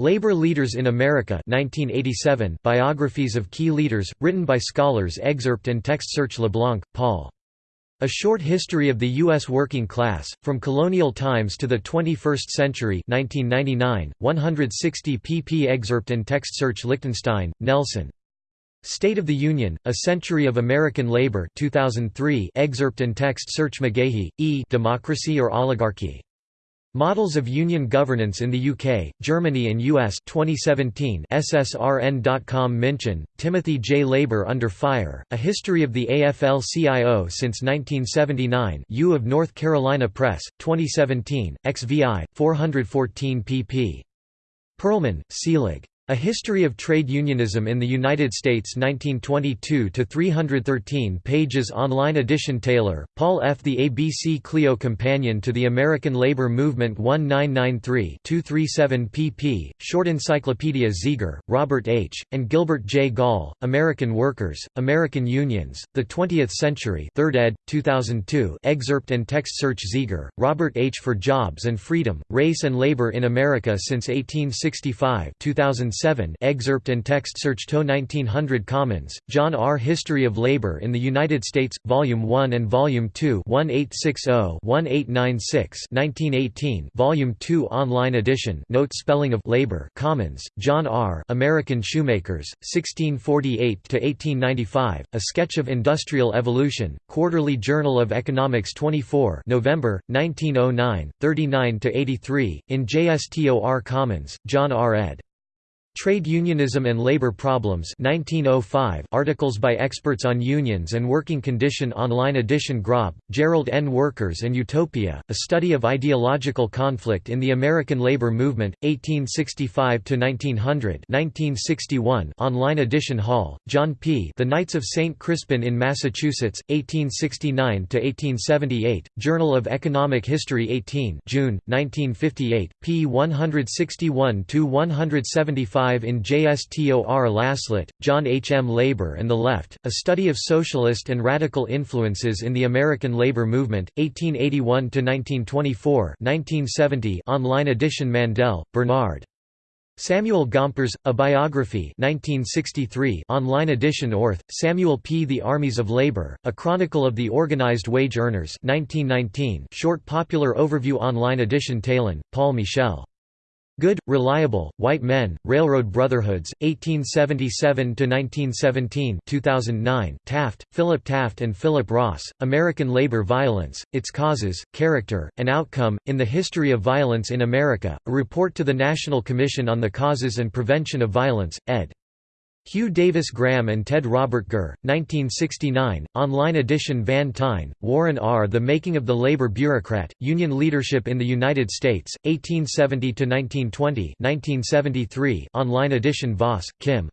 Labor Leaders in America 1987 Biographies of Key Leaders, written by scholars Excerpt and text search LeBlanc, Paul. A Short History of the U.S. Working Class, From Colonial Times to the 21st Century 1999, 160 pp Excerpt and text search Lichtenstein, Nelson. State of the Union, A Century of American Labor 2003 Excerpt and text search McGaughey, E. Democracy or Oligarchy. Models of Union Governance in the UK, Germany and US 2017 SSRN.com Minchin, Timothy J. Labour Under Fire, A History of the AFL-CIO since 1979 U of North Carolina Press, 2017, XVI, 414 pp. Perlman, Selig. A History of Trade Unionism in the United States 1922–313 pages online edition Taylor, Paul F. The ABC Clio Companion to the American Labor Movement 1993-237 pp. Short Encyclopedia Zieger, Robert H., and Gilbert J. Gall, American Workers, American Unions, The Twentieth Century 3rd ed., 2002 excerpt and text search Zieger, Robert H. For Jobs and Freedom, Race and Labor in America since 1865 2006 7 excerpt and text search To 1900 Commons, John R. History of Labor in the United States, Volume 1 and Volume 2 1860-1896 1918 Volume 2 Online edition Note spelling of Labor Commons, John R. American Shoemakers, 1648–1895, A Sketch of Industrial Evolution, Quarterly Journal of Economics 24 November, 1909, 39–83, in JSTOR Commons, John R. ed. Trade Unionism and Labor Problems 1905 articles by experts on unions and working condition online edition Grob, Gerald N. Workers and Utopia, a study of ideological conflict in the American labor movement, 1865–1900 1961 online edition Hall, John P. The Knights of St. Crispin in Massachusetts, 1869–1878, Journal of Economic History 18 June, 1958, p. 161–175 in JSTOR Laslett, John H. M. Labor and the Left, A Study of Socialist and Radical Influences in the American Labor Movement, 1881–1924 online edition Mandel, Bernard. Samuel Gompers, A Biography 1963 online edition Orth, Samuel P. The Armies of Labor, A Chronicle of the Organized Wage Earners 1919 short popular overview online edition Taillon, Paul Michel. Good, Reliable, White Men, Railroad Brotherhoods, 1877–1917 2009 Taft, Philip Taft and Philip Ross, American Labor Violence, Its Causes, Character, and Outcome, in the History of Violence in America, a report to the National Commission on the Causes and Prevention of Violence, ed. Hugh Davis Graham and Ted Robert Gurr, 1969, online edition Van Tine, Warren R. The Making of the Labor Bureaucrat, Union Leadership in the United States, 1870–1920 online edition Voss, Kim.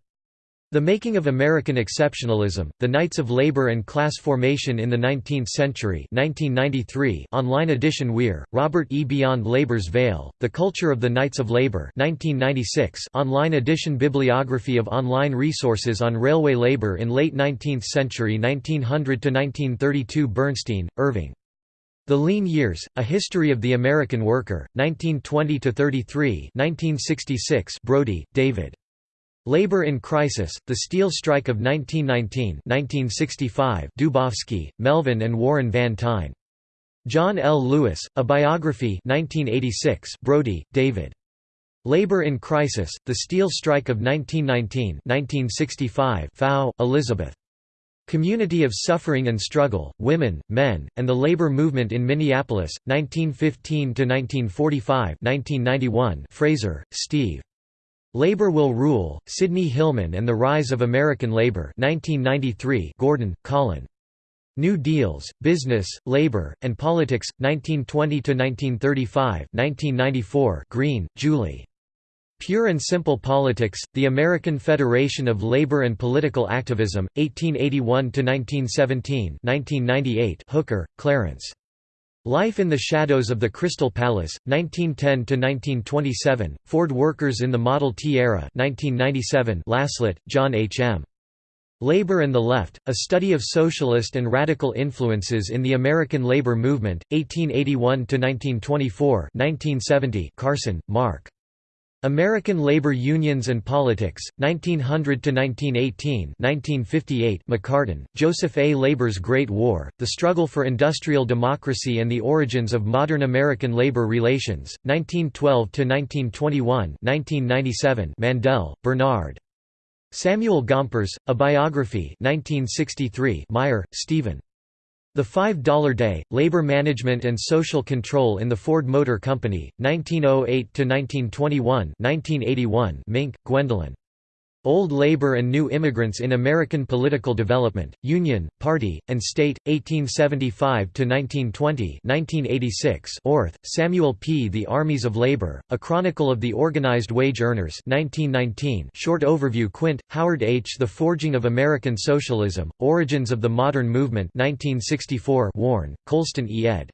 The Making of American Exceptionalism, The Knights of Labor and Class Formation in the Nineteenth Century 1993 online edition Weir, Robert E. Beyond Labor's Veil, The Culture of the Knights of Labor 1996 online edition Bibliography of online resources on railway labor in late 19th century 1900–1932 Bernstein, Irving. The Lean Years, A History of the American Worker, 1920–33 1966 Brody, David. Labor in Crisis, The Steel Strike of 1919 1965 Dubofsky, Melvin and Warren Van. John L. Lewis, A Biography 1986 Brody, David. Labor in Crisis, The Steel Strike of 1919 1965 Faue, Elizabeth. Community of Suffering and Struggle, Women, Men, and the Labor Movement in Minneapolis, 1915–1945 1991 Fraser, Steve. Labor Will Rule, Sidney Hillman and the Rise of American Labor 1993 Gordon, Colin. New Deals, Business, Labor, and Politics, 1920–1935 1994 Greene, Julie. Pure and Simple Politics, The American Federation of Labor and Political Activism, 1881–1917 1998 Hooker, Clarence. Life in the Shadows of the Crystal Palace, 1910–1927, Ford Workers in the Model T Era 1997 Laslett, John H. M. Labor and the Left, A Study of Socialist and Radical Influences in the American Labor Movement, 1881–1924 1970 Karson, Mark. American Labor Unions and Politics, 1900–1918 1958 McCartin, Joseph A. Labor's Great War, The Struggle for Industrial Democracy and the Origins of Modern American Labor Relations, 1912–1921 1997 Mandel, Bernard. Samuel Gompers, A Biography 1963 Meyer, Stephen. The $5 Day, Labor Management and Social Control in the Ford Motor Company, 1908–1921 Mink, Gwendolyn. Old Labor and New Immigrants in American Political Development, Union, Party, and State, 1875–1920 1986 Orth, Samuel P. The Armies of Labor, A Chronicle of the Organized Wage Earners 1919 Short Overview Quint, Howard H. The Forging of American Socialism, Origins of the Modern Movement 1964 Warne, Colston E. ed.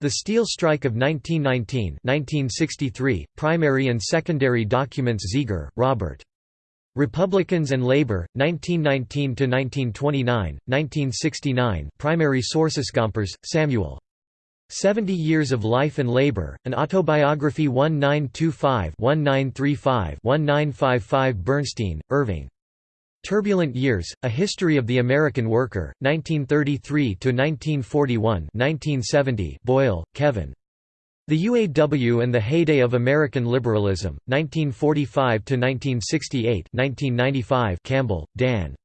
The Steel Strike of 1919 1963, Primary and Secondary Documents Zieger, Robert. Republicans and Labor, 1919–1929, 1969 Primary sources Gompers, Samuel. 70 Years of Life and Labor, An Autobiography 1925-1935-1955 Bernstein, Irving. Turbulent Years, A History of the American Worker, 1933–1941 1970 Boyle, Kevin. The UAW and the Heyday of American Liberalism, 1945–1968 1995 Campbell, D'Ann.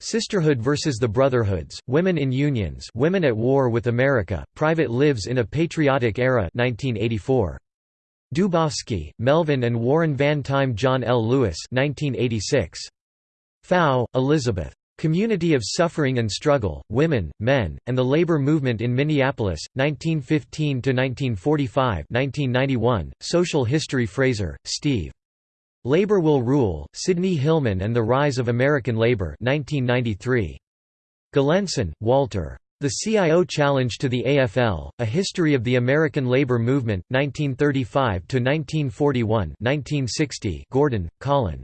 Sisterhood versus the Brotherhoods, Women in Unions Women at War with America, Private Lives in a Patriotic Era 1984. Dubofsky, Melvin and Warren Van Tine John L. Lewis 1986. Faue, Elizabeth. Community of Suffering and Struggle, Women, Men, and the Labor Movement in Minneapolis, 1915–1945 1991, Social History Fraser, Steve. Labor Will Rule, Sidney Hillman and the Rise of American Labor 1993. Galenson, Walter. The CIO Challenge to the AFL, A History of the American Labor Movement, 1935–1941 1960 Gordon, Colin.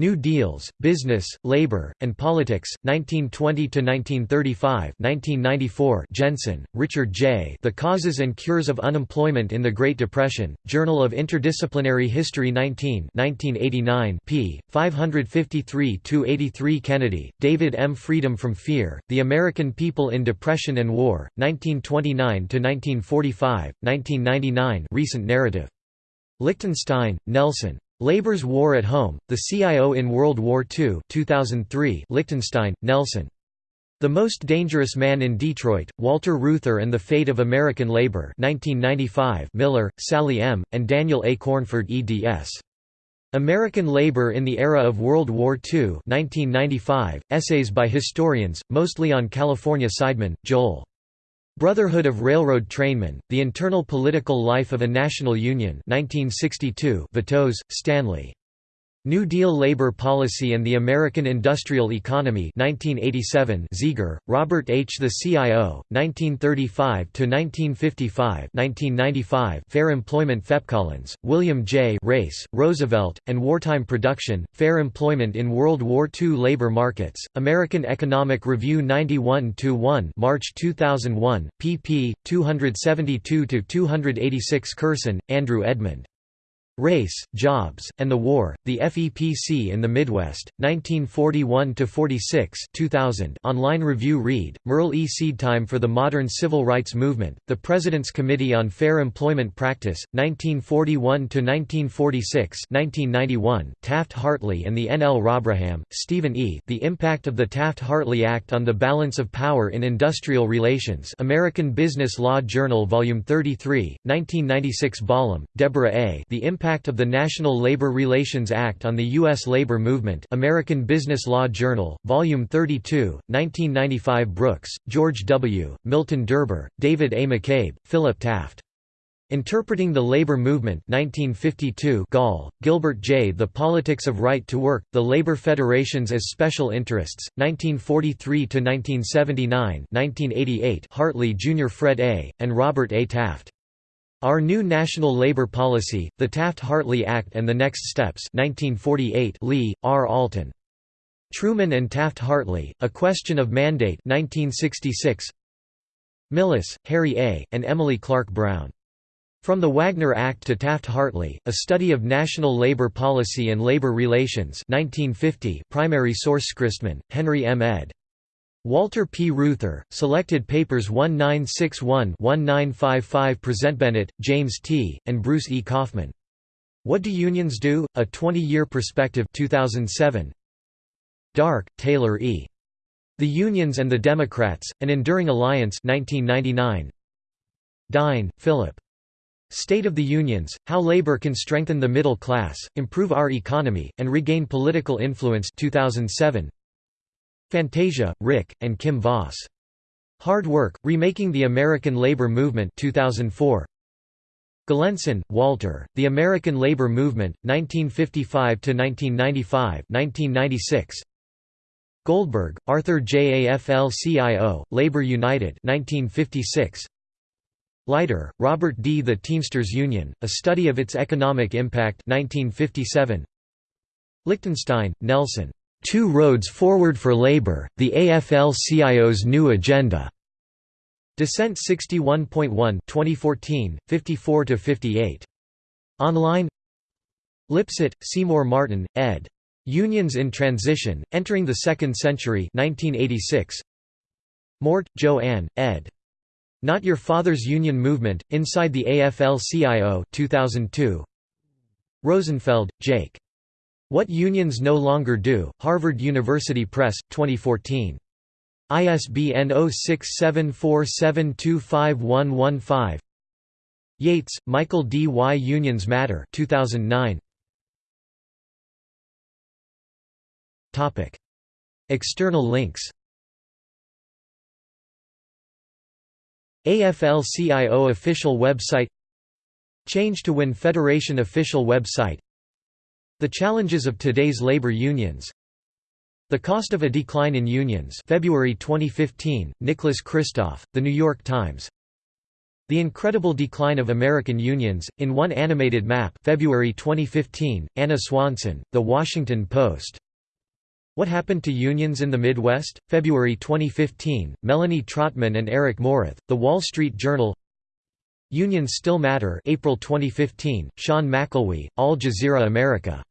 New Deals, Business, Labor, and Politics, 1920–1935 1994 Jensen, Richard J. The Causes and Cures of Unemployment in the Great Depression, Journal of Interdisciplinary History 19 1989 p. 553–83 Kennedy, David M. Freedom from Fear, The American People in Depression and War, 1929–1945, 1999 recent narrative. Lichtenstein, Nelson. Labor's War at Home, The CIO in World War II 2003 Lichtenstein, Nelson. The Most Dangerous Man in Detroit, Walter Reuther and the Fate of American Labor 1995 Miller, Sally M., and Daniel A. Cornford eds. American Labor in the Era of World War II 1995, essays by historians, mostly on California Seidman, Joel. Brotherhood of Railroad Trainmen, The Internal Political Life of a National Union 1962 Vittoz, Stanley. New Deal Labor Policy and the American Industrial Economy 1987 Zieger, Robert H. The CIO, 1935–1955 1995 Fair Employment FEPC Collins, William J. Race, Roosevelt, and Wartime Production, Fair Employment in World War II Labor Markets, American Economic Review 91–1 March 2001, pp. 272–286 Curson, Andrew Edmund. Race, Jobs, and the War, The FEPC in the Midwest, 1941–46 2000 online review Reed, Merle E. Seedtime for the Modern Civil Rights Movement, The President's Committee on Fair Employment Practice, 1941–1946 1991 Taft-Hartley and the N. L. Robraham, Stephen E. The Impact of the Taft-Hartley Act on the Balance of Power in Industrial Relations American Business Law Journal Volume 33, 1996 Ballam, Deborah A. The Impact Impact of the National Labor Relations Act on the U.S. Labor Movement American Business Law Journal, Volume 32, 1995 Brooks, George W., Milton Derber, David A. McCabe, Philip Taft. Interpreting the Labor Movement 1952 Gall, Gilbert J. The Politics of Right to Work, The Labor Federations as Special Interests, 1943–1979 1988 Hartley Jr. Fred A., and Robert A. Taft. Our New National Labor Policy, The Taft-Hartley Act and the Next Steps 1948 Lee, R. Alton. Truman and Taft-Hartley, A Question of Mandate 1966 Millis, Harry A., and Emily Clark Brown. From the Wagner Act to Taft-Hartley, A Study of National Labor Policy and Labor Relations 1950 primary source Christman, Henry M. ed. Walter P. Reuther, Selected Papers 1961-1955 Present Bennett, James T., and Bruce E. Kaufman. What Do Unions Do? A 20-Year Perspective 2007. Dark, Taylor E. The Unions and the Democrats, An Enduring Alliance 1999. Dine, Philip. State of the Unions, How Labor Can Strengthen the Middle Class, Improve Our Economy, and Regain Political Influence 2007. Fantasia, Rick, and Kim Voss. Hard Work, Remaking the American Labor Movement 2004. Galenson, Walter, The American Labor Movement, 1955–1995 1996. Goldberg, Arthur J. AFL-CIO, Labor United 1956. Leiter, Robert D. The Teamsters Union, A Study of Its Economic Impact 1957. Lichtenstein, Nelson. Two Roads Forward for Labor, The AFL-CIO's New Agenda. Dissent 61.1 2014, 54–58. Online Lipset, Seymour Martin, ed. Unions in Transition, Entering the Second Century 1986. Mort, Joanne, ed. Not Your Father's Union Movement, Inside the AFL-CIO 2002. Rosenfeld, Jake. What Unions No Longer Do, Harvard University Press, 2014. ISBN 0674725115. Yates, Michael D. Why Unions Matter 2009. External links AFL-CIO official website Change to Win Federation official website The challenges of today's labor unions. The cost of a decline in unions. February 2015, Nicholas Kristof, The New York Times. The Incredible Decline of American Unions, in One Animated Map. February 2015, Ana Swanson, The Washington Post. What Happened to Unions in the Midwest? February 2015, Melanie Trottman and Eric Morath, The Wall Street Journal. Unions Still Matter. April 2015, Sean McElwee, Al Jazeera America.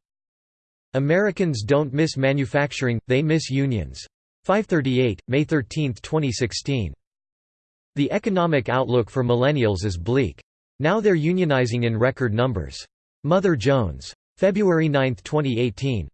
Americans don't miss manufacturing, they miss unions. 538, May 13, 2016. The economic outlook for millennials is bleak. Now they're unionizing in record numbers. Mother Jones. February 9, 2018.